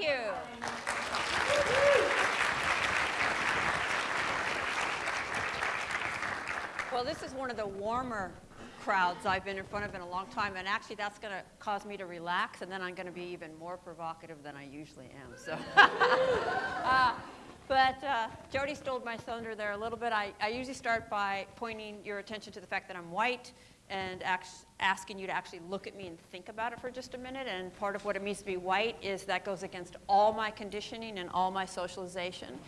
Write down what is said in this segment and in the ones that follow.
you. Well, this is one of the warmer crowds I've been in front of in a long time, and actually that's going to cause me to relax, and then I'm going to be even more provocative than I usually am. So, uh, but uh, Jody stole my thunder there a little bit. I, I usually start by pointing your attention to the fact that I'm white and asking you to actually look at me and think about it for just a minute. And part of what it means to be white is that goes against all my conditioning and all my socialization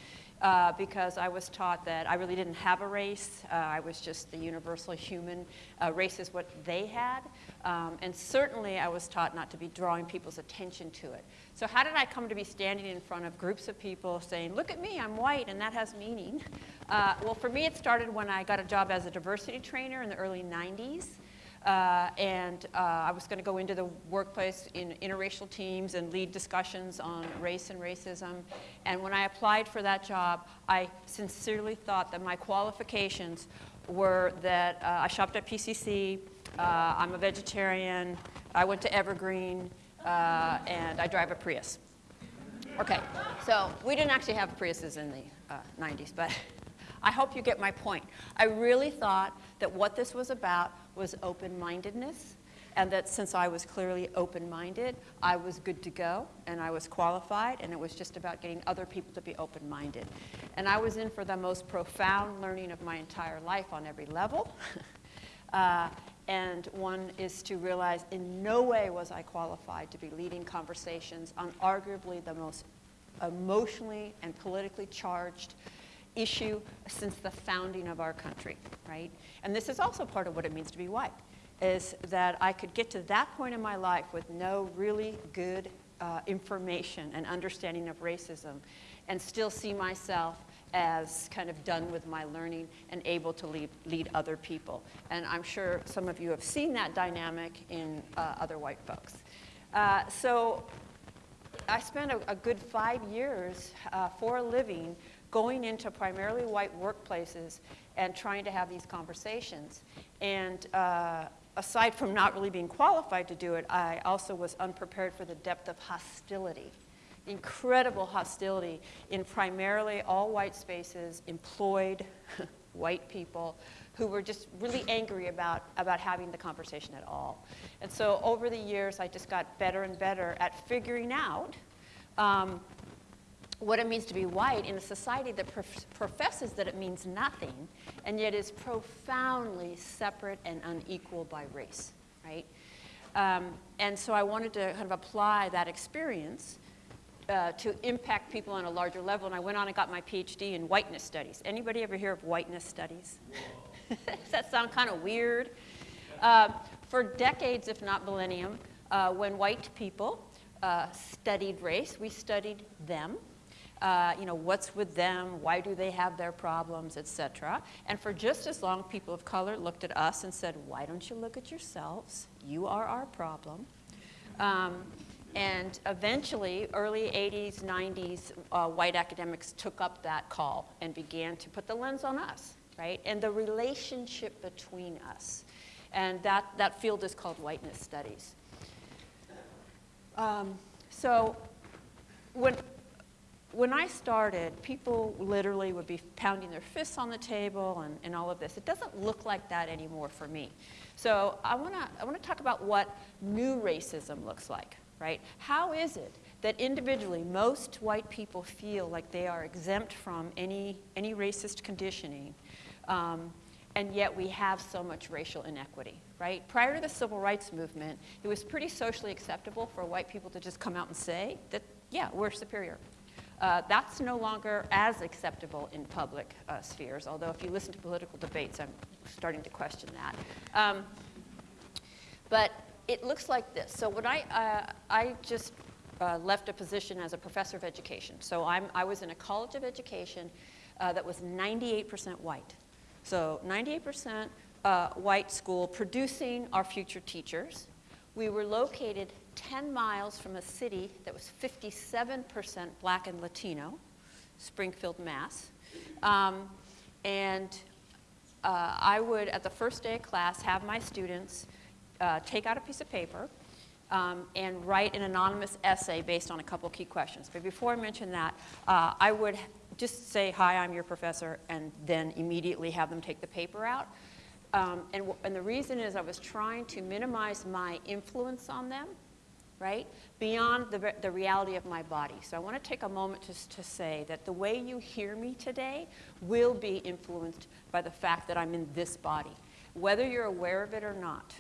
uh, because I was taught that I really didn't have a race. Uh, I was just the universal human. Uh, race is what they had. Um, and certainly I was taught not to be drawing people's attention to it. So how did I come to be standing in front of groups of people saying, look at me, I'm white, and that has meaning? Uh, well, for me, it started when I got a job as a diversity trainer in the early 90s. Uh, and uh, I was going to go into the workplace in interracial teams and lead discussions on race and racism. And when I applied for that job, I sincerely thought that my qualifications were that uh, I shopped at PCC, uh, I'm a vegetarian, I went to Evergreen, uh, and I drive a Prius. Okay, so we didn't actually have Priuses in the 90s, uh, but I hope you get my point. I really thought that what this was about was open-mindedness and that since I was clearly open-minded, I was good to go and I was qualified and it was just about getting other people to be open-minded. And I was in for the most profound learning of my entire life on every level. uh, and one is to realize in no way was I qualified to be leading conversations on arguably the most emotionally and politically charged issue since the founding of our country, right? And this is also part of what it means to be white, is that I could get to that point in my life with no really good uh, information and understanding of racism and still see myself as kind of done with my learning and able to lead, lead other people. And I'm sure some of you have seen that dynamic in uh, other white folks. Uh, so I spent a, a good five years uh, for a living going into primarily white workplaces and trying to have these conversations. And uh, aside from not really being qualified to do it, I also was unprepared for the depth of hostility, incredible hostility in primarily all white spaces, employed white people who were just really angry about, about having the conversation at all. And so over the years, I just got better and better at figuring out um, what it means to be white in a society that prof professes that it means nothing and yet is profoundly separate and unequal by race, right? Um, and so I wanted to kind of apply that experience uh, to impact people on a larger level. And I went on and got my PhD in whiteness studies. Anybody ever hear of whiteness studies? Does that sound kind of weird? Uh, for decades, if not millennium, uh, when white people uh, studied race, we studied them uh, you know, what's with them, why do they have their problems, etc. And for just as long, people of color looked at us and said, why don't you look at yourselves? You are our problem. Um, and eventually, early 80s, 90s, uh, white academics took up that call and began to put the lens on us, right? And the relationship between us. And that, that field is called whiteness studies. Um, so when, when I started, people literally would be pounding their fists on the table and, and all of this. It doesn't look like that anymore for me. So I want to I wanna talk about what new racism looks like, right? How is it that individually most white people feel like they are exempt from any, any racist conditioning, um, and yet we have so much racial inequity, right? Prior to the civil rights movement, it was pretty socially acceptable for white people to just come out and say that, yeah, we're superior, uh, that's no longer as acceptable in public uh, spheres, although if you listen to political debates, I'm starting to question that. Um, but it looks like this. So when I, uh, I just uh, left a position as a professor of education. So I'm, I was in a college of education uh, that was 98% white. So 98% uh, white school producing our future teachers. We were located 10 miles from a city that was 57% black and Latino, Springfield, Mass. Um, and uh, I would, at the first day of class, have my students uh, take out a piece of paper um, and write an anonymous essay based on a couple key questions. But before I mention that, uh, I would just say, hi, I'm your professor, and then immediately have them take the paper out. Um, and, and the reason is I was trying to minimize my influence on them right? Beyond the, the reality of my body. So I want to take a moment just to say that the way you hear me today will be influenced by the fact that I'm in this body, whether you're aware of it or not.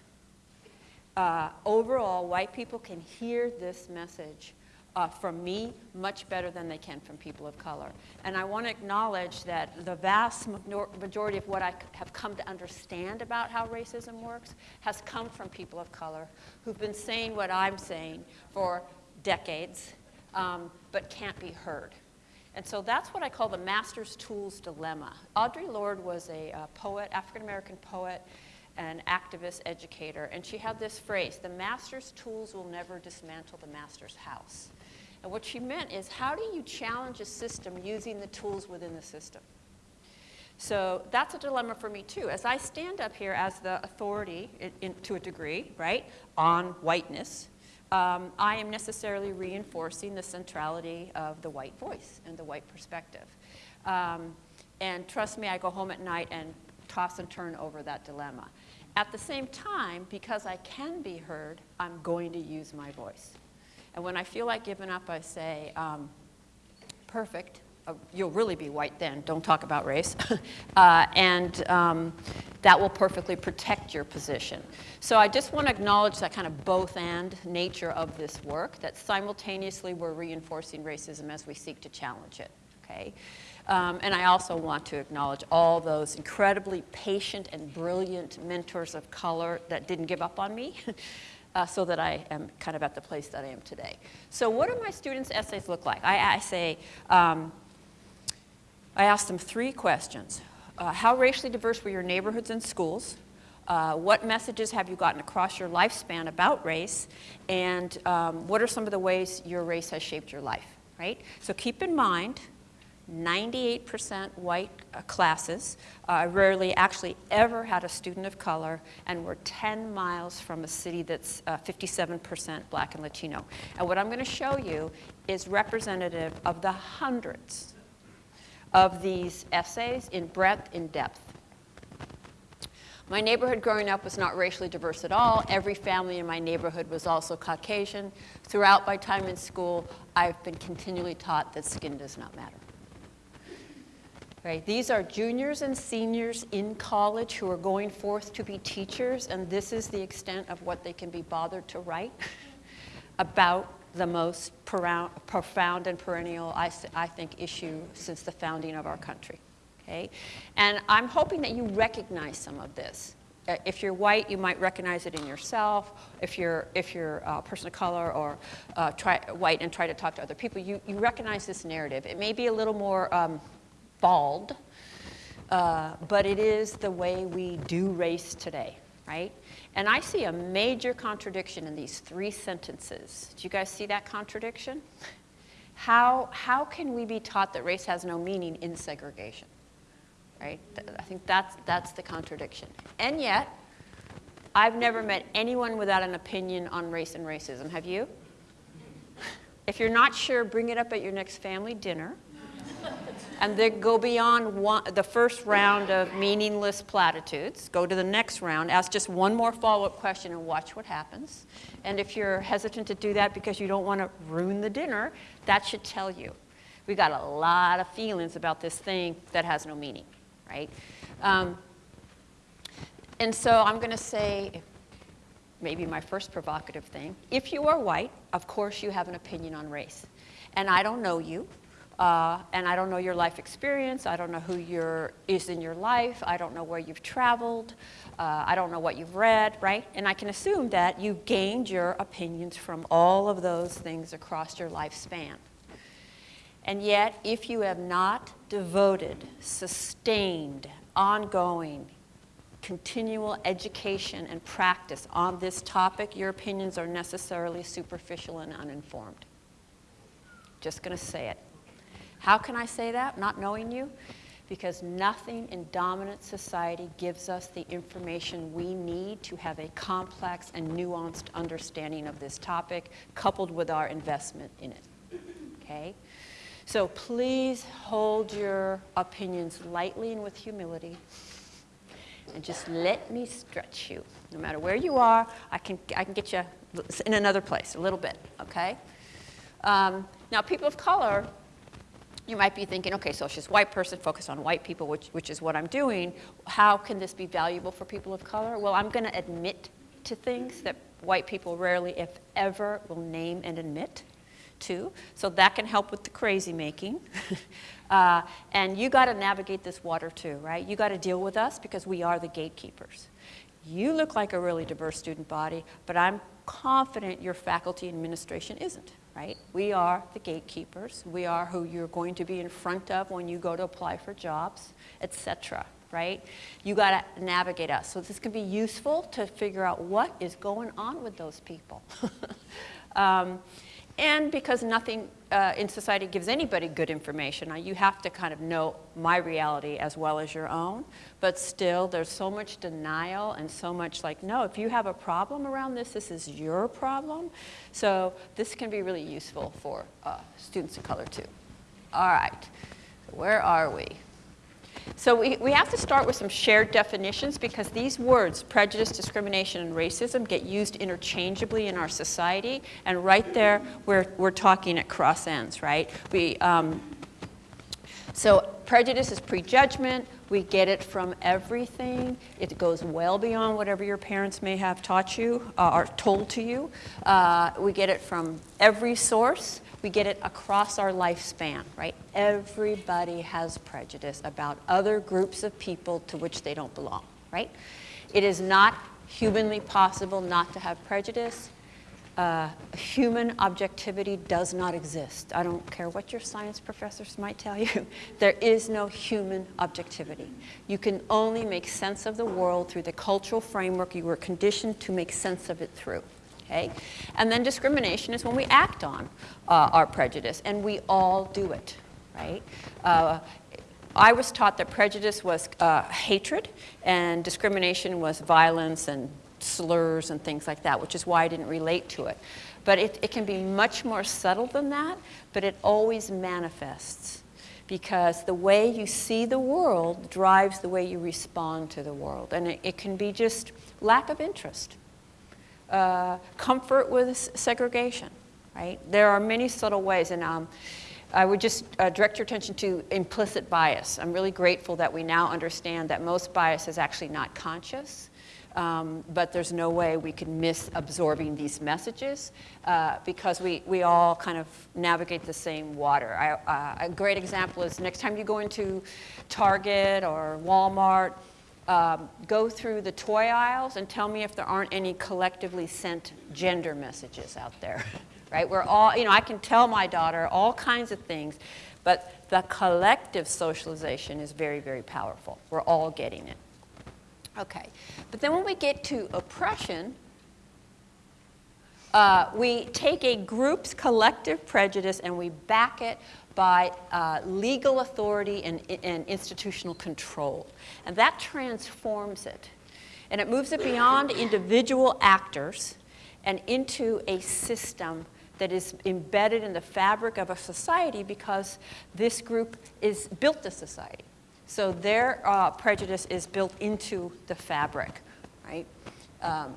Uh, overall, white people can hear this message uh, from me much better than they can from people of color. And I want to acknowledge that the vast majority of what I have come to understand about how racism works has come from people of color who've been saying what I'm saying for decades, um, but can't be heard. And so that's what I call the master's tools dilemma. Audre Lorde was a uh, poet, African American poet, an activist educator, and she had this phrase the master's tools will never dismantle the master's house. And what she meant is how do you challenge a system using the tools within the system? So that's a dilemma for me too. As I stand up here as the authority, in, in, to a degree, right, on whiteness, um, I am necessarily reinforcing the centrality of the white voice and the white perspective. Um, and trust me, I go home at night and toss and turn over that dilemma. At the same time, because I can be heard, I'm going to use my voice. And when I feel like giving up, I say, um, perfect. Uh, you'll really be white then. Don't talk about race. uh, and um, that will perfectly protect your position. So I just want to acknowledge that kind of both and nature of this work, that simultaneously we're reinforcing racism as we seek to challenge it. Okay? Um, and I also want to acknowledge all those incredibly patient and brilliant mentors of color that didn't give up on me. uh, so that I am kind of at the place that I am today. So what do my students' essays look like? I, I say, um, I ask them three questions. Uh, how racially diverse were your neighborhoods and schools? Uh, what messages have you gotten across your lifespan about race? And um, what are some of the ways your race has shaped your life, right? So keep in mind 98% white uh, classes. I uh, rarely actually ever had a student of color, and we're 10 miles from a city that's 57% uh, black and Latino. And what I'm going to show you is representative of the hundreds of these essays in breadth, in depth. My neighborhood growing up was not racially diverse at all. Every family in my neighborhood was also Caucasian. Throughout my time in school, I've been continually taught that skin does not matter. Right? These are juniors and seniors in college who are going forth to be teachers, and this is the extent of what they can be bothered to write about the most profound and perennial, I, I think, issue since the founding of our country. Okay? And I'm hoping that you recognize some of this. Uh, if you're white, you might recognize it in yourself. If you're, if you're a person of color or uh, try, white and try to talk to other people, you, you recognize this narrative. It may be a little more um, bald, uh, but it is the way we do race today, right? And I see a major contradiction in these three sentences. Do you guys see that contradiction? How, how can we be taught that race has no meaning in segregation? Right? I think that's, that's the contradiction. And yet, I've never met anyone without an opinion on race and racism. Have you? If you're not sure, bring it up at your next family dinner and then go beyond one, the first round of meaningless platitudes, go to the next round, ask just one more follow-up question and watch what happens. And if you're hesitant to do that because you don't want to ruin the dinner, that should tell you. We got a lot of feelings about this thing that has no meaning, right? Um, and so I'm going to say, maybe my first provocative thing, if you are white, of course you have an opinion on race. And I don't know you, uh, and I don't know your life experience. I don't know who is in your life. I don't know where you've traveled. Uh, I don't know what you've read, right? And I can assume that you've gained your opinions from all of those things across your lifespan. And yet, if you have not devoted, sustained, ongoing, continual education and practice on this topic, your opinions are necessarily superficial and uninformed. Just going to say it. How can I say that, not knowing you? because nothing in dominant society gives us the information we need to have a complex and nuanced understanding of this topic, coupled with our investment in it. Okay? So please hold your opinions lightly and with humility. And just let me stretch you. No matter where you are, I can, I can get you in another place a little bit, okay? Um, now, people of color, you might be thinking, okay, so she's a white person, focus on white people, which, which is what I'm doing. How can this be valuable for people of color? Well, I'm going to admit to things that white people rarely, if ever, will name and admit to. So that can help with the crazy making. uh, and you got to navigate this water too, right? You got to deal with us because we are the gatekeepers. You look like a really diverse student body, but I'm confident your faculty administration isn't, right? We are the gatekeepers. We are who you're going to be in front of when you go to apply for jobs, etc. right? You got to navigate us. So this can be useful to figure out what is going on with those people. um, and because nothing uh, in society gives anybody good information, you have to kind of know my reality as well as your own. But still, there's so much denial and so much like, no, if you have a problem around this, this is your problem. So this can be really useful for uh, students of color too. All right, where are we? So we, we have to start with some shared definitions because these words, prejudice, discrimination, and racism, get used interchangeably in our society. And right there, we're, we're talking at cross ends, right? We, um, so prejudice is prejudgment. We get it from everything. It goes well beyond whatever your parents may have taught you uh, or told to you. Uh, we get it from every source we get it across our lifespan, right? Everybody has prejudice about other groups of people to which they don't belong, right? It is not humanly possible not to have prejudice. Uh, human objectivity does not exist. I don't care what your science professors might tell you. there is no human objectivity. You can only make sense of the world through the cultural framework you were conditioned to make sense of it through okay? And then discrimination is when we act on uh, our prejudice, and we all do it, right? Uh, I was taught that prejudice was uh, hatred and discrimination was violence and slurs and things like that, which is why I didn't relate to it. But it, it can be much more subtle than that, but it always manifests because the way you see the world drives the way you respond to the world. And it, it can be just lack of interest uh, comfort with segregation, right? There are many subtle ways, and um, I would just uh, direct your attention to implicit bias. I'm really grateful that we now understand that most bias is actually not conscious. Um, but there's no way we can miss absorbing these messages uh, because we, we all kind of navigate the same water. I, uh, a great example is next time you go into Target or Walmart, um, go through the toy aisles and tell me if there aren't any collectively sent gender messages out there, right? We're all, you know, I can tell my daughter all kinds of things, but the collective socialization is very, very powerful. We're all getting it. Okay, but then when we get to oppression, uh, we take a group's collective prejudice and we back it by uh, legal authority and, and institutional control. And that transforms it. And it moves it beyond individual actors and into a system that is embedded in the fabric of a society because this group is built a society. So their uh, prejudice is built into the fabric, right? Um,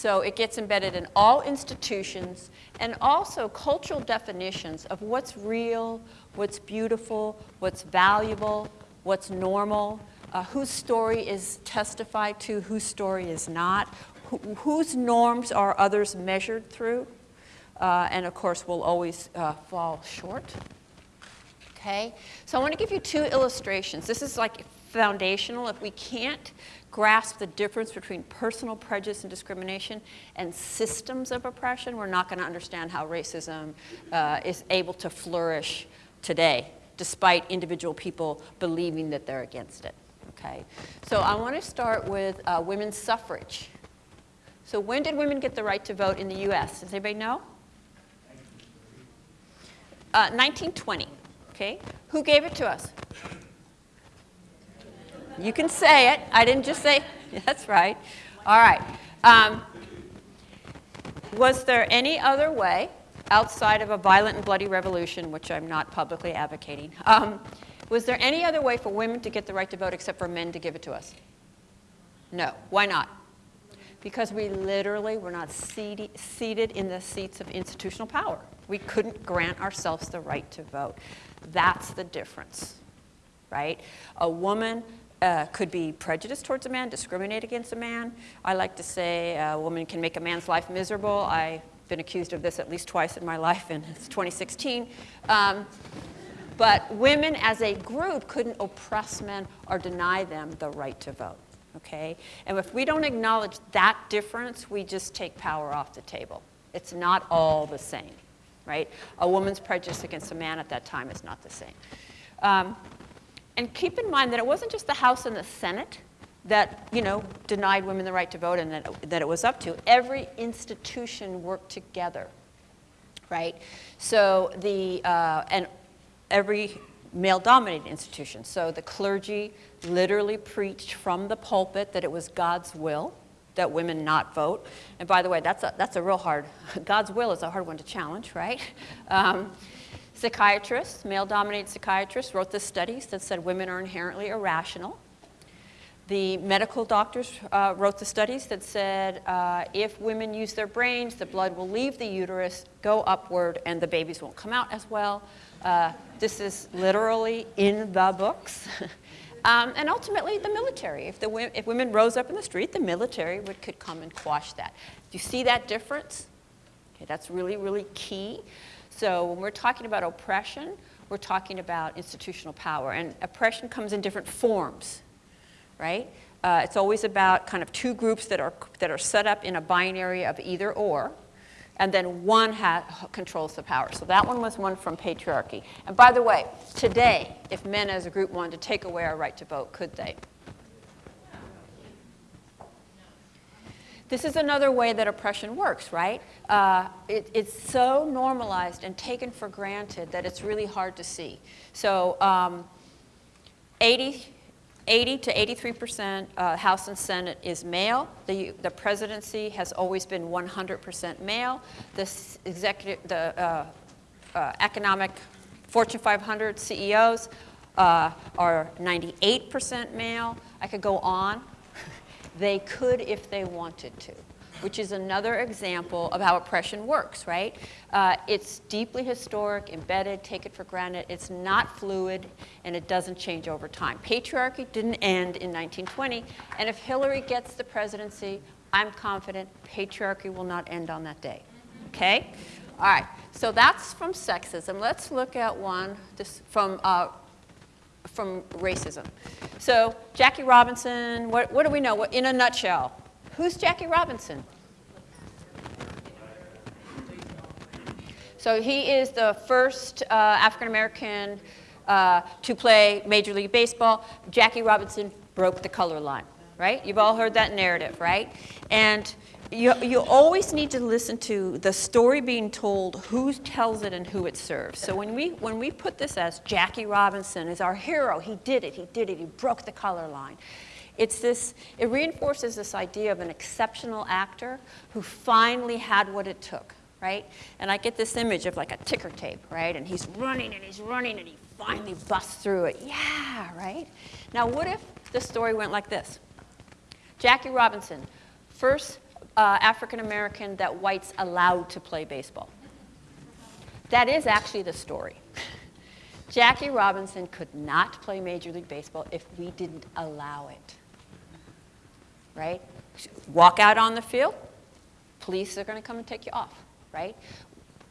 So it gets embedded in all institutions and also cultural definitions of what's real, what's beautiful, what's valuable, what's normal, uh, whose story is testified to, whose story is not, whose norms are others measured through, uh, and of course will always uh, fall short. Okay, so I want to give you two illustrations. This is like foundational. If we can't grasp the difference between personal prejudice and discrimination and systems of oppression, we're not going to understand how racism uh, is able to flourish today, despite individual people believing that they're against it. Okay, so I want to start with uh, women's suffrage. So when did women get the right to vote in the U.S.? Does anybody know? Uh, 1920, okay? Who gave it to us? You can say it. I didn't just say, that's right. All right. Um, was there any other way outside of a violent and bloody revolution, which I'm not publicly advocating, um, was there any other way for women to get the right to vote except for men to give it to us? No. Why not? Because we literally were not seated, seated in the seats of institutional power. We couldn't grant ourselves the right to vote. That's the difference, right? A woman uh, could be prejudiced towards a man, discriminate against a man. I like to say a woman can make a man's life miserable. I've been accused of this at least twice in my life, and it's 2016. Um, but women as a group couldn't oppress men or deny them the right to vote. Okay? And if we don't acknowledge that difference, we just take power off the table. It's not all the same, right? A woman's prejudice against a man at that time is not the same. Um, and keep in mind that it wasn't just the House and the Senate that, you know, denied women the right to vote and that, that it was up to. Every institution worked together, right? So the, uh, and every male-dominated institution. So the clergy literally preached from the pulpit that it was God's will that women not vote. And by the way, that's a, that's a real hard, God's will is a hard one to challenge, right? Um, psychiatrists, male-dominated psychiatrists, wrote the studies that said women are inherently irrational. The medical doctors uh, wrote the studies that said uh, if women use their brains, the blood will leave the uterus, go upward, and the babies won't come out as well. Uh, this is literally in the books. um, and ultimately, the military. If, the, if women rose up in the street, the military would, could come and quash that. Do you see that difference? Okay, that's really, really key. So when we're talking about oppression, we're talking about institutional power. And oppression comes in different forms, right? Uh, it's always about kind of two groups that are, that are set up in a binary of either or and then one controls the power. So that one was one from patriarchy. And by the way, today, if men as a group wanted to take away our right to vote, could they? This is another way that oppression works, right? Uh, it, it's so normalized and taken for granted that it's really hard to see. So um, 80, 80 to 83 percent uh, House and Senate is male. The, the presidency has always been 100 percent male. The executive, the uh, uh, economic Fortune 500 CEOs uh, are 98 percent male. I could go on. They could if they wanted to which is another example of how oppression works, right? Uh, it's deeply historic, embedded, take it for granted. It's not fluid, and it doesn't change over time. Patriarchy didn't end in 1920, and if Hillary gets the presidency, I'm confident patriarchy will not end on that day, okay? All right, so that's from sexism. Let's look at one from uh, from racism. So Jackie Robinson, what, what do we know? What, in a nutshell, Who's Jackie Robinson? So he is the first uh, African American uh, to play Major League Baseball. Jackie Robinson broke the color line, right? You've all heard that narrative, right? And you, you always need to listen to the story being told, who tells it and who it serves. So when we, when we put this as Jackie Robinson is our hero, he did it, he did it, he broke the color line. It's this, it reinforces this idea of an exceptional actor who finally had what it took, right? And I get this image of like a ticker tape, right? And he's running and he's running and he finally busts through it. Yeah, right? Now, what if the story went like this? Jackie Robinson, first uh, African American that whites allowed to play baseball. That is actually the story. Jackie Robinson could not play Major League Baseball if we didn't allow it right? Walk out on the field, police are going to come and take you off, right?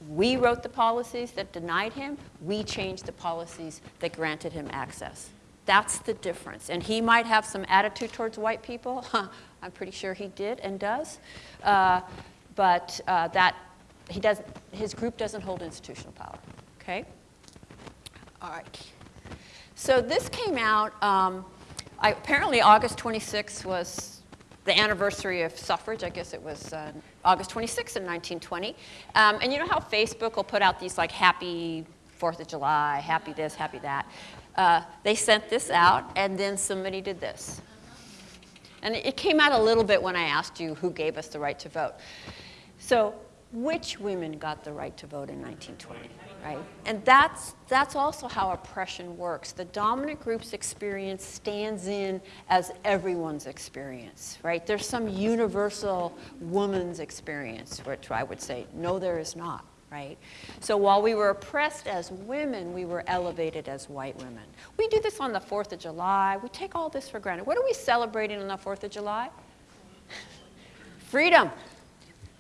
We wrote the policies that denied him. We changed the policies that granted him access. That's the difference. And he might have some attitude towards white people. I'm pretty sure he did and does. Uh, but uh, that he does, his group doesn't hold institutional power. Okay? All right. So this came out, um, I, apparently August 26th was the anniversary of suffrage. I guess it was uh, August 26th in 1920. Um, and you know how Facebook will put out these like happy Fourth of July, happy this, happy that. Uh, they sent this out, and then somebody did this. And it came out a little bit when I asked you who gave us the right to vote. So which women got the right to vote in 1920? right? And that's, that's also how oppression works. The dominant group's experience stands in as everyone's experience, right? There's some universal woman's experience, which I would say, no, there is not, right? So while we were oppressed as women, we were elevated as white women. We do this on the 4th of July. We take all this for granted. What are we celebrating on the 4th of July? Freedom.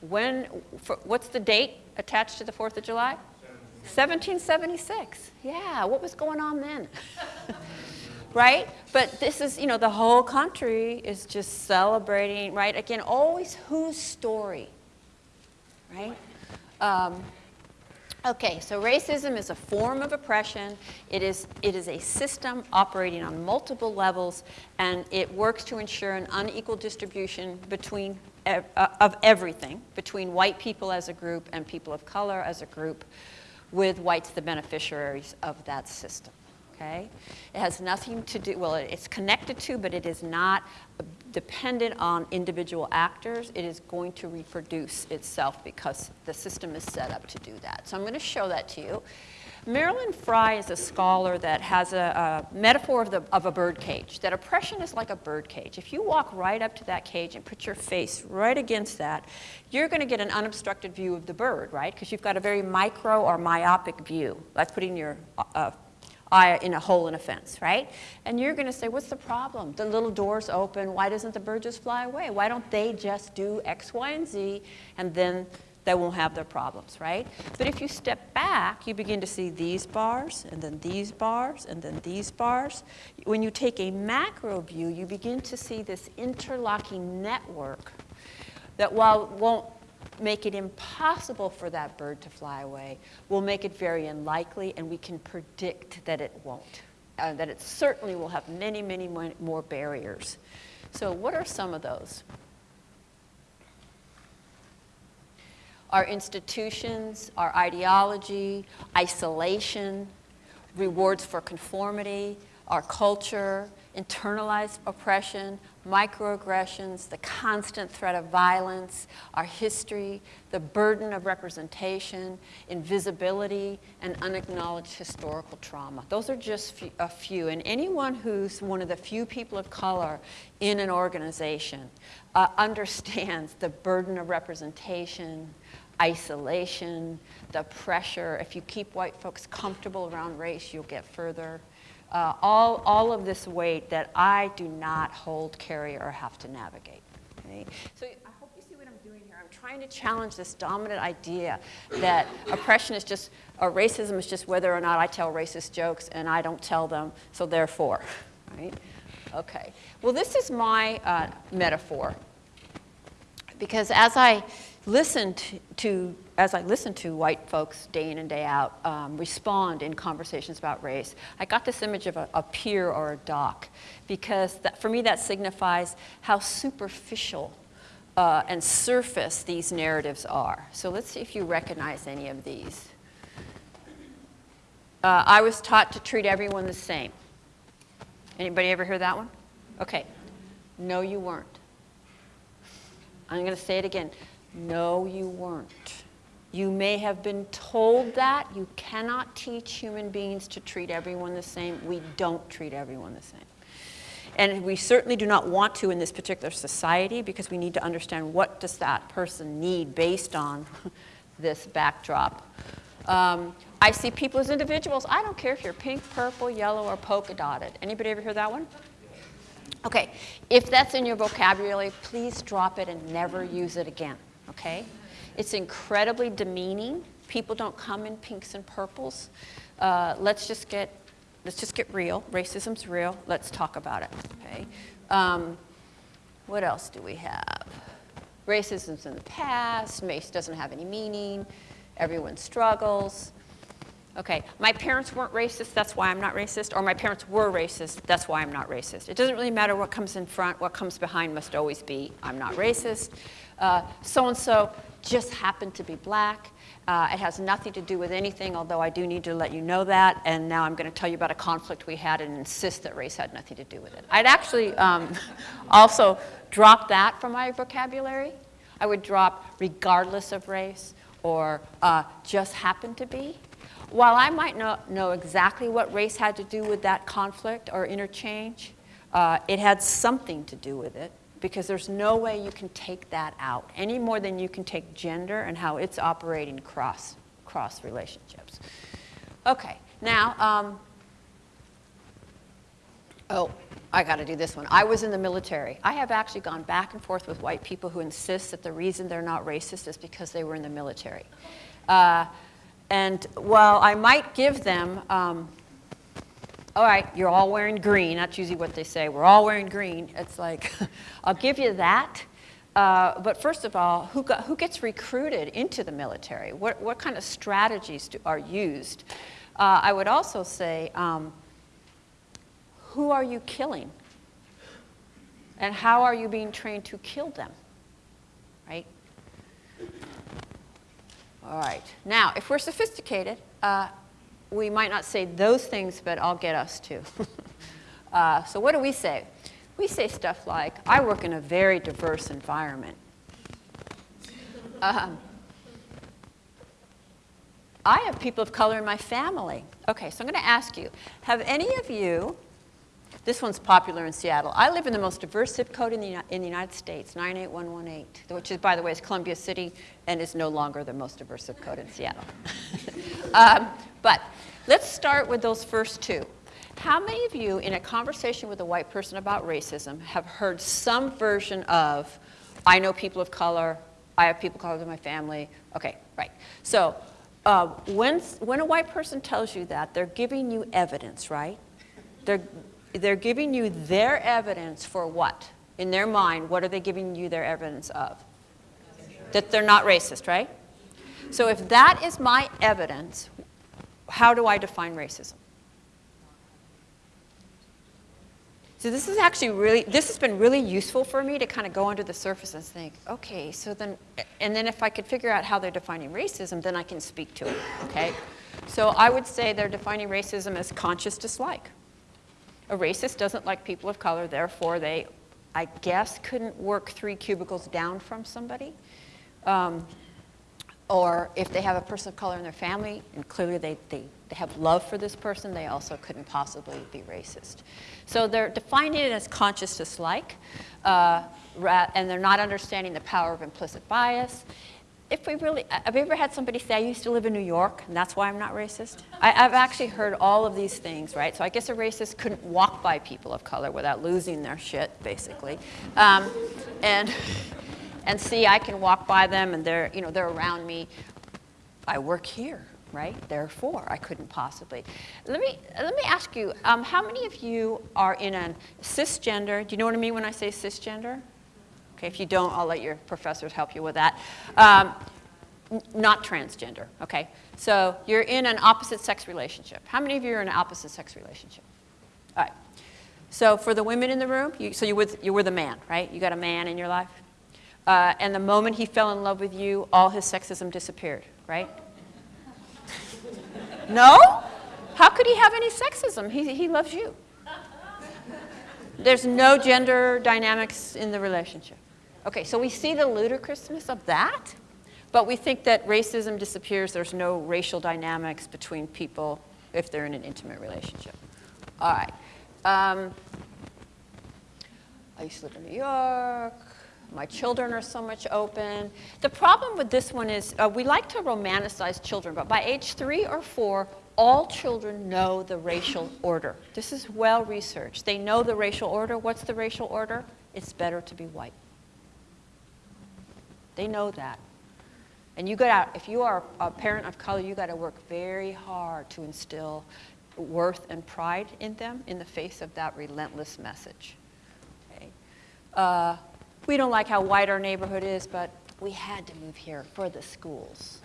When, for, what's the date attached to the 4th of July? 1776. Yeah, what was going on then? right? But this is, you know, the whole country is just celebrating, right? Again, always whose story, right? Um, okay, so racism is a form of oppression. It is, it is a system operating on multiple levels, and it works to ensure an unequal distribution between uh, of everything, between white people as a group and people of color as a group with whites the beneficiaries of that system. Okay? It has nothing to do, well, it's connected to, but it is not dependent on individual actors. It is going to reproduce itself because the system is set up to do that. So I'm going to show that to you. Marilyn Frye is a scholar that has a, a metaphor of, the, of a bird cage, that oppression is like a bird cage. If you walk right up to that cage and put your face right against that, you're going to get an unobstructed view of the bird, right? Because you've got a very micro or myopic view, like putting your uh, eye in a hole in a fence, right? And you're going to say, what's the problem? The little door's open. Why doesn't the bird just fly away? Why don't they just do X, Y, and Z, and then they won't have their problems, right? But if you step back, you begin to see these bars, and then these bars, and then these bars. When you take a macro view, you begin to see this interlocking network that while won't make it impossible for that bird to fly away, will make it very unlikely, and we can predict that it won't. Uh, that it certainly will have many, many more barriers. So what are some of those? our institutions, our ideology, isolation, rewards for conformity, our culture, internalized oppression, microaggressions, the constant threat of violence, our history, the burden of representation, invisibility, and unacknowledged historical trauma. Those are just a few. And anyone who's one of the few people of color in an organization uh, understands the burden of representation, isolation, the pressure. If you keep white folks comfortable around race, you'll get further. Uh, all, all of this weight that I do not hold, carry, or have to navigate. Okay? So I hope you see what I'm doing here. I'm trying to challenge this dominant idea that oppression is just, or racism is just whether or not I tell racist jokes and I don't tell them, so therefore, right? Okay. Well, this is my uh, metaphor. Because as I listened to, as I listened to white folks day in and day out um, respond in conversations about race, I got this image of a, a pier or a dock because that, for me that signifies how superficial uh, and surface these narratives are. So let's see if you recognize any of these. Uh, I was taught to treat everyone the same. Anybody ever hear that one? Okay. No, you weren't. I'm going to say it again. No, you weren't. You may have been told that. You cannot teach human beings to treat everyone the same. We don't treat everyone the same. And we certainly do not want to in this particular society because we need to understand what does that person need based on this backdrop. Um, I see people as individuals. I don't care if you're pink, purple, yellow, or polka dotted. Anybody ever hear that one? Okay, if that's in your vocabulary, please drop it and never use it again okay? It's incredibly demeaning. People don't come in pinks and purples. Uh, let's just get let's just get real. Racism's real. Let's talk about it, okay? Um, what else do we have? Racism's in the past. Race doesn't have any meaning. Everyone struggles. Okay, my parents weren't racist, that's why I'm not racist, or my parents were racist, that's why I'm not racist. It doesn't really matter what comes in front, what comes behind must always be, I'm not racist. Uh, so-and-so just happened to be black. Uh, it has nothing to do with anything, although I do need to let you know that. And now I'm going to tell you about a conflict we had and insist that race had nothing to do with it. I'd actually um, also drop that from my vocabulary. I would drop regardless of race or uh, just happened to be. While I might not know exactly what race had to do with that conflict or interchange, uh, it had something to do with it because there's no way you can take that out any more than you can take gender and how it's operating cross, cross relationships. Okay, now, um, oh, I got to do this one. I was in the military. I have actually gone back and forth with white people who insist that the reason they're not racist is because they were in the military. Uh, and while I might give them, um, all right, you're all wearing green, that's usually what they say, we're all wearing green, it's like, I'll give you that. Uh, but first of all, who, got, who gets recruited into the military? What, what kind of strategies do, are used? Uh, I would also say, um, who are you killing? And how are you being trained to kill them? Right? All right. Now, if we're sophisticated, uh, we might not say those things, but I'll get us to. uh, so what do we say? We say stuff like, I work in a very diverse environment. Um, I have people of color in my family. Okay, so I'm going to ask you, have any of you this one's popular in Seattle. I live in the most diverse zip code in the, in the United States, 98118, which is, by the way, is Columbia City and is no longer the most diverse zip code in Seattle. um, but let's start with those first two. How many of you, in a conversation with a white person about racism, have heard some version of, I know people of color, I have people of color in my family? Okay, right. So uh, when, when a white person tells you that, they're giving you evidence, right? They're, they're giving you their evidence for what? In their mind, what are they giving you their evidence of? That they're not racist, right? So if that is my evidence, how do I define racism? So this is actually really, this has been really useful for me to kind of go under the surface and think, okay, so then, and then if I could figure out how they're defining racism, then I can speak to it, okay? So I would say they're defining racism as conscious dislike. A racist doesn't like people of color, therefore they, I guess, couldn't work three cubicles down from somebody. Um, or if they have a person of color in their family, and clearly they, they, they have love for this person, they also couldn't possibly be racist. So they're defining it as conscious dislike, uh, and they're not understanding the power of implicit bias if we really, have you ever had somebody say, I used to live in New York, and that's why I'm not racist? I, have actually heard all of these things, right? So I guess a racist couldn't walk by people of color without losing their shit, basically. Um, and, and see, I can walk by them, and they're, you know, they're around me. I work here, right? Therefore, I couldn't possibly. Let me, let me ask you, um, how many of you are in a cisgender, do you know what I mean when I say cisgender? Okay, if you don't, I'll let your professors help you with that. Um, not transgender, okay? So you're in an opposite sex relationship. How many of you are in an opposite sex relationship? All right. So for the women in the room, you, so you were, you were the man, right? You got a man in your life. Uh, and the moment he fell in love with you, all his sexism disappeared, right? no? How could he have any sexism? He, he loves you. There's no gender dynamics in the relationship. Okay, so we see the ludicrousness of that, but we think that racism disappears. There's no racial dynamics between people if they're in an intimate relationship. All right. Um, I used to live in New York. My children are so much open. The problem with this one is uh, we like to romanticize children, but by age three or four, all children know the racial order. This is well researched. They know the racial order. What's the racial order? It's better to be white. They know that. And you got out, if you are a parent of color, you got to work very hard to instill worth and pride in them in the face of that relentless message. Okay? Uh, we don't like how white our neighborhood is, but we had to move here for the schools.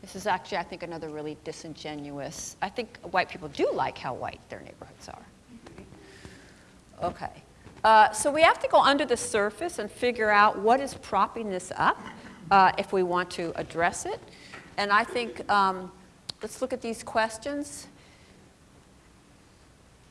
This is actually, I think, another really disingenuous. I think white people do like how white their neighborhoods are. Okay. Uh, so we have to go under the surface and figure out what is propping this up uh, if we want to address it. And I think, um, let's look at these questions.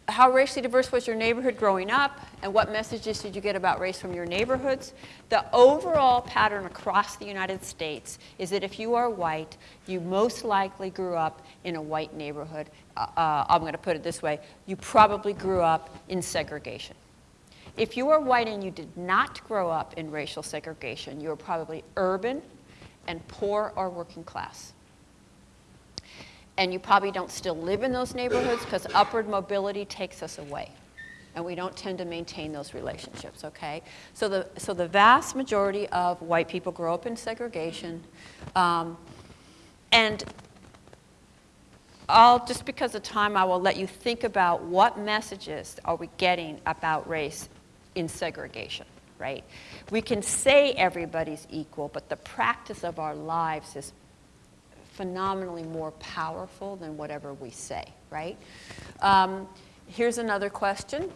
How racially diverse was your neighborhood growing up? And what messages did you get about race from your neighborhoods? The overall pattern across the United States is that if you are white, you most likely grew up in a white neighborhood. Uh, uh I'm going to put it this way. You probably grew up in segregation. If you are white and you did not grow up in racial segregation, you are probably urban and poor or working class. And you probably don't still live in those neighborhoods because upward mobility takes us away. And we don't tend to maintain those relationships, okay? So the, so the vast majority of white people grow up in segregation. Um, and I'll, just because of time, I will let you think about what messages are we getting about race in segregation, right? We can say everybody's equal, but the practice of our lives is phenomenally more powerful than whatever we say, right? Um, here's another question.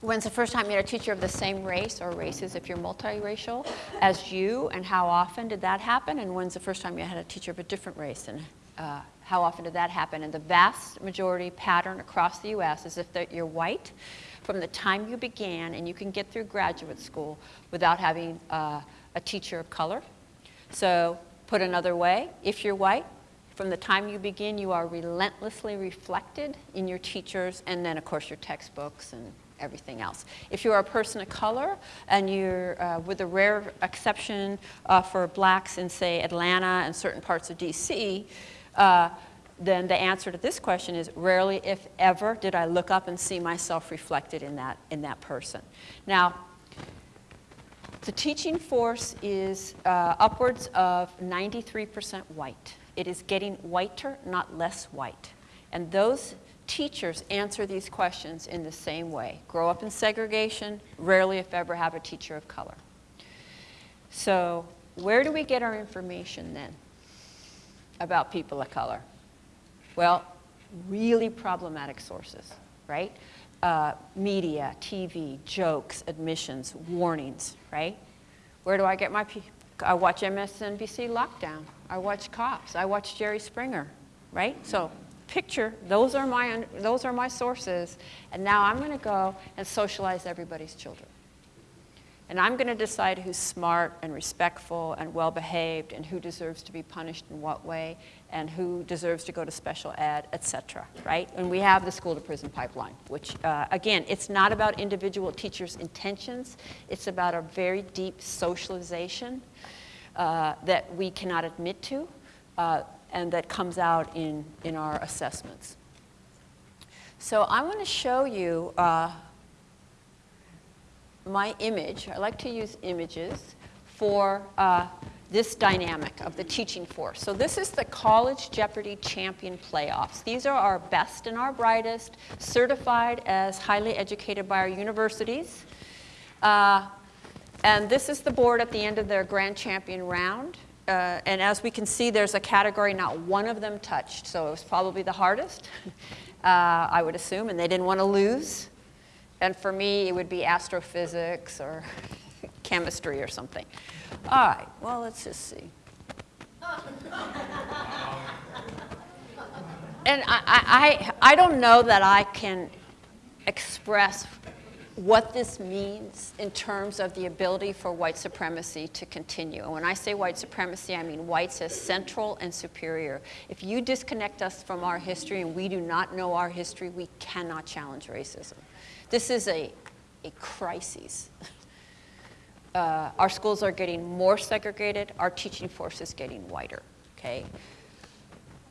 When's the first time you had a teacher of the same race or races if you're multiracial as you, and how often did that happen? And when's the first time you had a teacher of a different race, and uh, how often did that happen? And the vast majority pattern across the U.S. is if you're white, from the time you began, and you can get through graduate school without having uh, a teacher of color. So put another way, if you're white, from the time you begin, you are relentlessly reflected in your teachers and then, of course, your textbooks and everything else. If you are a person of color and you're, uh, with a rare exception uh, for blacks in, say, Atlanta and certain parts of DC, uh, then the answer to this question is rarely, if ever, did I look up and see myself reflected in that, in that person. Now, the teaching force is uh, upwards of 93% white. It is getting whiter, not less white. And those teachers answer these questions in the same way. Grow up in segregation, rarely, if ever, have a teacher of color. So where do we get our information then about people of color? Well, really problematic sources, right? Uh, media, TV, jokes, admissions, warnings, right? Where do I get my, I watch MSNBC Lockdown. I watch Cops. I watch Jerry Springer, right? So picture, those are my, those are my sources, and now I'm going to go and socialize everybody's children. And I'm going to decide who's smart and respectful and well-behaved and who deserves to be punished in what way and who deserves to go to special ed, et cetera, right? And we have the school to prison pipeline, which, uh, again, it's not about individual teachers' intentions. It's about a very deep socialization uh, that we cannot admit to uh, and that comes out in, in our assessments. So I want to show you uh, my image, I like to use images for uh, this dynamic of the teaching force. So this is the College Jeopardy Champion Playoffs. These are our best and our brightest, certified as highly educated by our universities. Uh, and this is the board at the end of their grand champion round. Uh, and as we can see, there's a category not one of them touched. So it was probably the hardest, uh, I would assume, and they didn't want to lose. And for me, it would be astrophysics or chemistry or something. All right, well, let's just see. and I, I, I don't know that I can express what this means in terms of the ability for white supremacy to continue. And when I say white supremacy, I mean whites as central and superior. If you disconnect us from our history and we do not know our history, we cannot challenge racism. This is a, a crisis. Uh, our schools are getting more segregated. Our teaching force is getting whiter, okay?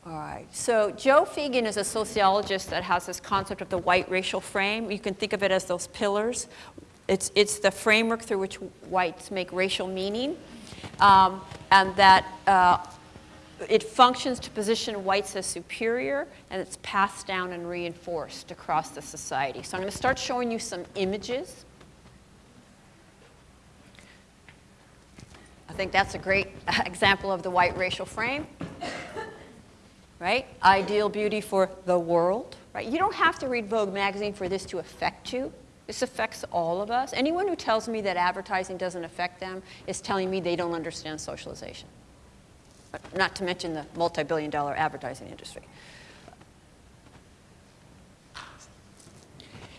All right, so Joe Feagin is a sociologist that has this concept of the white racial frame. You can think of it as those pillars. It's, it's the framework through which whites make racial meaning. Um, and that uh, it functions to position whites as superior, and it's passed down and reinforced across the society. So I'm to start showing you some images. I think that's a great example of the white racial frame. right? Ideal beauty for the world, right? You don't have to read Vogue magazine for this to affect you. This affects all of us. Anyone who tells me that advertising doesn't affect them is telling me they don't understand socialization. Not to mention the multi-billion dollar advertising industry.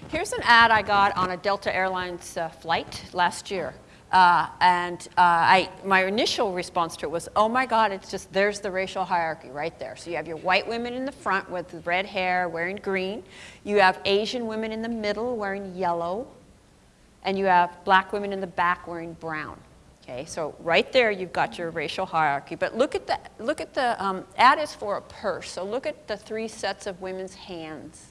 Here's an ad I got on a Delta Airlines uh, flight last year. Uh, and uh, I, my initial response to it was, oh my God, it's just, there's the racial hierarchy right there. So you have your white women in the front with red hair wearing green. You have Asian women in the middle wearing yellow. And you have black women in the back wearing brown. Okay, so right there you've got your racial hierarchy. But look at the, look at the um, ad is for a purse. So look at the three sets of women's hands.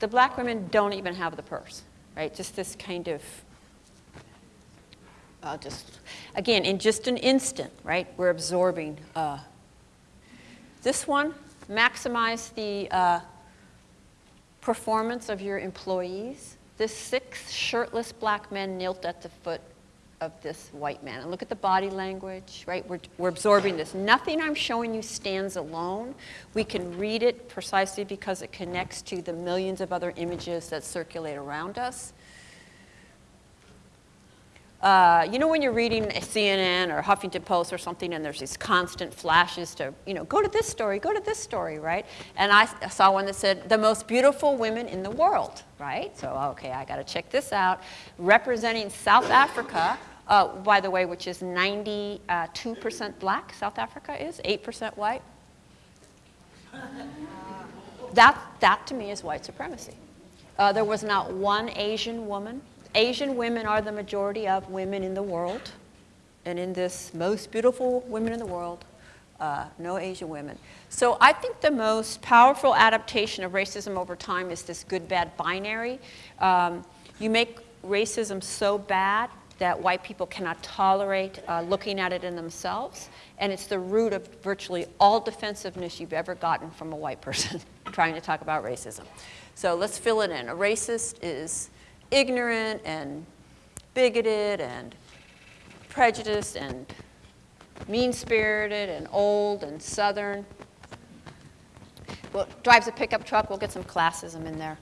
The black women don't even have the purse, right? Just this kind of, uh, just, again, in just an instant, right? We're absorbing. Uh, this one, maximize the uh, performance of your employees. This six shirtless black men knelt at the foot of this white man. And look at the body language, right? We're, we're absorbing this. Nothing I'm showing you stands alone. We can read it precisely because it connects to the millions of other images that circulate around us. Uh, you know when you're reading a CNN or Huffington Post or something and there's these constant flashes to, you know, go to this story, go to this story, right? And I saw one that said, the most beautiful women in the world, right? So, okay, I got to check this out. Representing South Africa, uh, by the way, which is 92% black, South Africa is, 8% white. That, that to me is white supremacy. Uh, there was not one Asian woman. Asian women are the majority of women in the world. And in this most beautiful women in the world, uh, no Asian women. So I think the most powerful adaptation of racism over time is this good-bad binary. Um, you make racism so bad that white people cannot tolerate uh, looking at it in themselves. And it's the root of virtually all defensiveness you've ever gotten from a white person trying to talk about racism. So let's fill it in. A racist is ignorant and bigoted and prejudiced and mean-spirited and old and southern. Well, drives a pickup truck, we'll get some classism in there.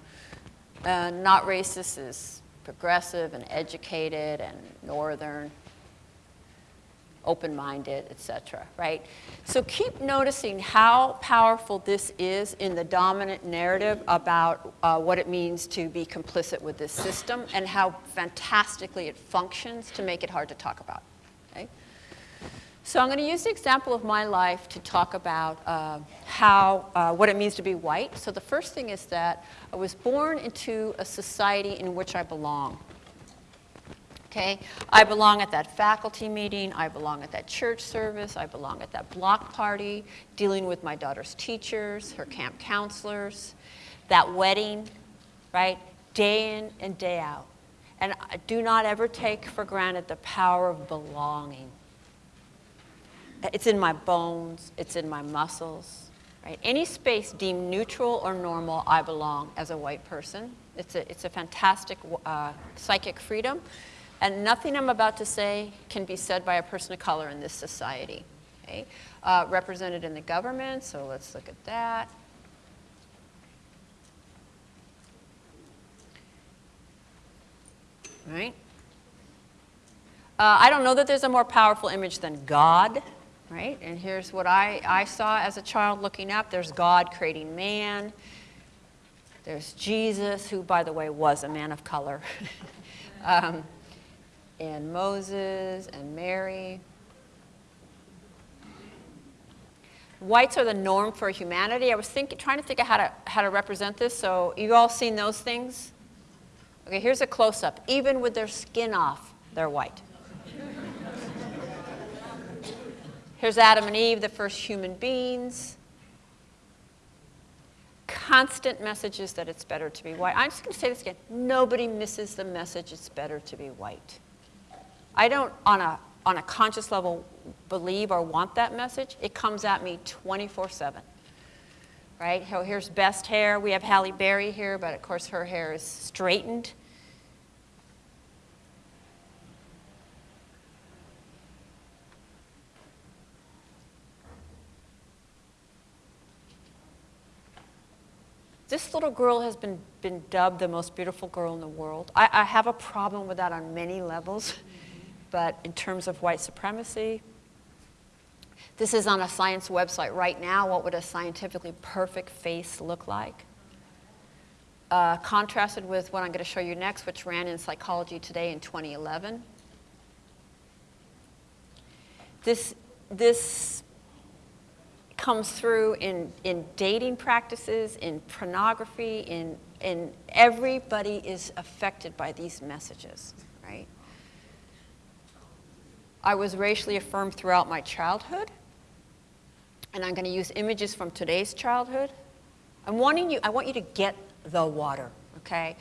Uh, not racist is progressive and educated and northern, open-minded, etc., right? So keep noticing how powerful this is in the dominant narrative about uh, what it means to be complicit with this system and how fantastically it functions to make it hard to talk about, okay? So I'm going to use the example of my life to talk about uh, how, uh, what it means to be white. So the first thing is that I was born into a society in which I belong. Okay, I belong at that faculty meeting, I belong at that church service, I belong at that block party, dealing with my daughter's teachers, her camp counselors, that wedding, right, day in and day out. And I do not ever take for granted the power of belonging. It's in my bones, it's in my muscles, right? Any space deemed neutral or normal, I belong as a white person. It's a, it's a fantastic uh, psychic freedom. And nothing I'm about to say can be said by a person of color in this society. Okay? Uh, represented in the government, so let's look at that. Right? Uh, I don't know that there's a more powerful image than God right? And here's what I, I saw as a child looking up. There's God creating man. There's Jesus, who, by the way, was a man of color. um, and Moses and Mary. Whites are the norm for humanity. I was thinking, trying to think of how to, how to represent this. So you all seen those things? Okay, here's a close-up. Even with their skin off, they're white. Here's Adam and Eve, the first human beings. Constant messages that it's better to be white. I'm just going to say this again. Nobody misses the message it's better to be white. I don't, on a, on a conscious level, believe or want that message. It comes at me 24-7. Right? Here's best hair. We have Halle Berry here, but of course her hair is straightened. This little girl has been, been dubbed the most beautiful girl in the world. I, I have a problem with that on many levels, but in terms of white supremacy, this is on a science website right now. What would a scientifically perfect face look like? Uh, contrasted with what I'm going to show you next, which ran in Psychology Today in 2011. This, this comes through in, in dating practices, in pornography, in, in everybody is affected by these messages, right? I was racially affirmed throughout my childhood, and I'm going to use images from today's childhood. I'm wanting you, I want you to get the water, okay?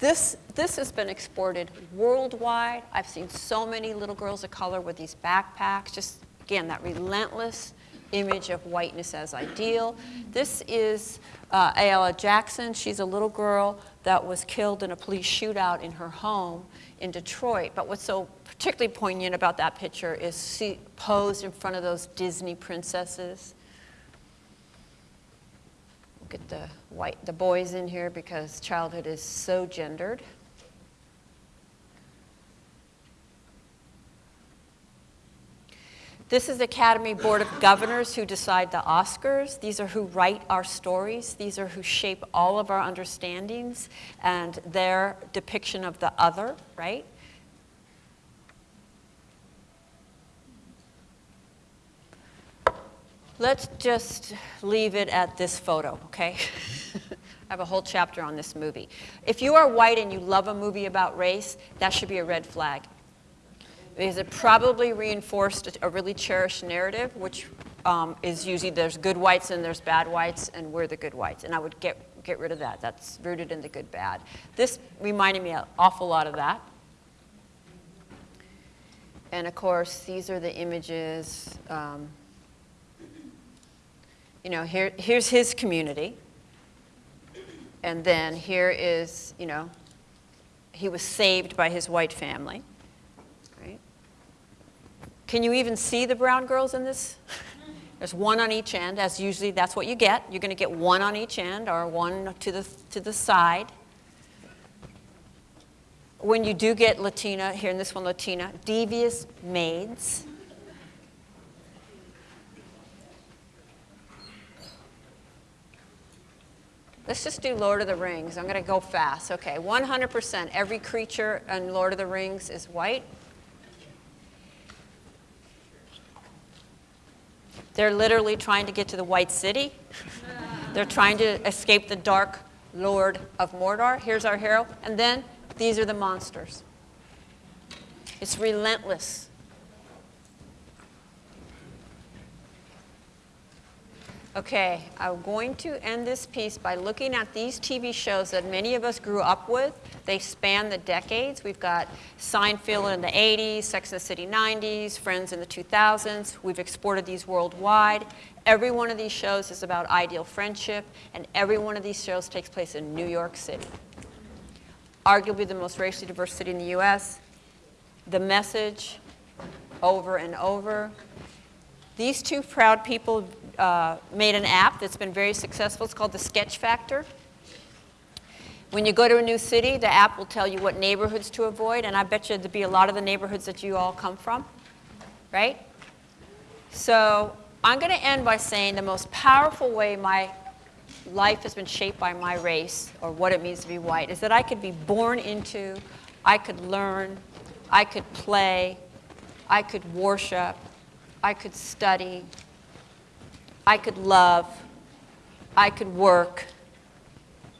This, this has been exported worldwide. I've seen so many little girls of color with these backpacks, just again, that relentless image of whiteness as ideal. This is uh, Ayala Jackson. She's a little girl that was killed in a police shootout in her home in Detroit. But what's so particularly poignant about that picture is she posed in front of those Disney princesses. Get the white, the boys in here because childhood is so gendered. This is the Academy Board of Governors who decide the Oscars. These are who write our stories. These are who shape all of our understandings and their depiction of the other, right? Let's just leave it at this photo, okay? I have a whole chapter on this movie. If you are white and you love a movie about race, that should be a red flag because it probably reinforced a really cherished narrative, which um, is usually there's good whites and there's bad whites, and we're the good whites. And I would get, get rid of that. That's rooted in the good bad. This reminded me an awful lot of that. And of course, these are the images. Um, you know, here, here's his community. And then here is, you know, he was saved by his white family. Can you even see the brown girls in this? There's one on each end, as usually that's what you get. You're going to get one on each end or one to the, to the side. When you do get Latina, here in this one Latina, devious maids. Let's just do Lord of the Rings. I'm going to go fast. Okay, 100% every creature in Lord of the Rings is white. They're literally trying to get to the White City. They're trying to escape the dark Lord of Mordor. Here's our hero. And then these are the monsters. It's relentless. Okay, I'm going to end this piece by looking at these TV shows that many of us grew up with. They span the decades. We've got Seinfeld in the 80s, Sex and the City 90s, Friends in the 2000s. We've exported these worldwide. Every one of these shows is about ideal friendship, and every one of these shows takes place in New York City. Arguably the most racially diverse city in the US. The message, over and over. These two proud people uh, made an app that's been very successful. It's called the Sketch Factor. When you go to a new city, the app will tell you what neighborhoods to avoid, and I bet you there'd be a lot of the neighborhoods that you all come from, right? So I'm going to end by saying the most powerful way my life has been shaped by my race, or what it means to be white, is that I could be born into, I could learn, I could play, I could worship, I could study, I could love, I could work,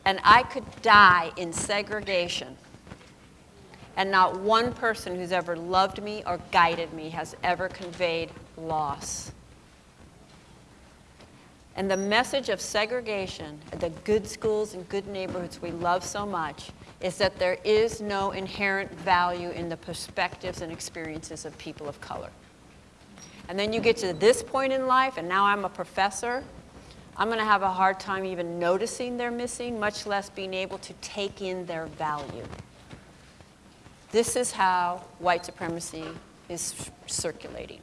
and I could die in segregation. And not one person who's ever loved me or guided me has ever conveyed loss. And the message of segregation, the good schools and good neighborhoods we love so much, is that there is no inherent value in the perspectives and experiences of people of color. And then you get to this point in life, and now I'm a professor. I'm going to have a hard time even noticing they're missing, much less being able to take in their value. This is how white supremacy is circulating.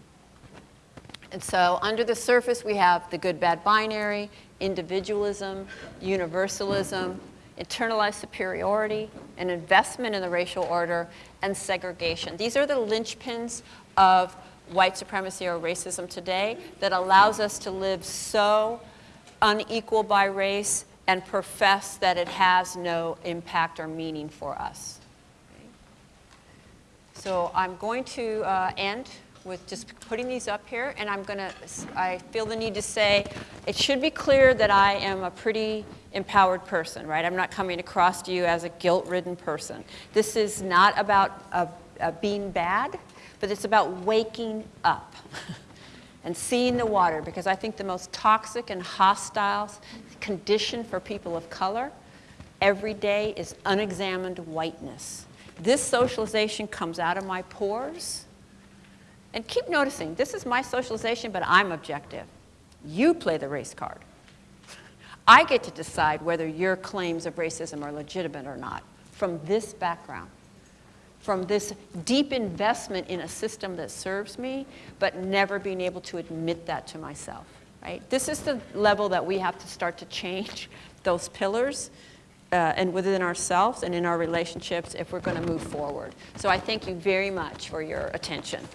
And so under the surface, we have the good-bad binary, individualism, universalism, internalized superiority, an investment in the racial order, and segregation. These are the linchpins of white supremacy or racism today that allows us to live so unequal by race and profess that it has no impact or meaning for us. So I'm going to uh, end with just putting these up here, and I'm going to, I feel the need to say, it should be clear that I am a pretty empowered person, right? I'm not coming across to you as a guilt-ridden person. This is not about uh, uh, being bad, but it's about waking up and seeing the water, because I think the most toxic and hostile condition for people of color every day is unexamined whiteness. This socialization comes out of my pores. And keep noticing, this is my socialization, but I'm objective. You play the race card. I get to decide whether your claims of racism are legitimate or not from this background, from this deep investment in a system that serves me, but never being able to admit that to myself. Right? This is the level that we have to start to change those pillars uh, and within ourselves and in our relationships if we're going to move forward. So I thank you very much for your attention.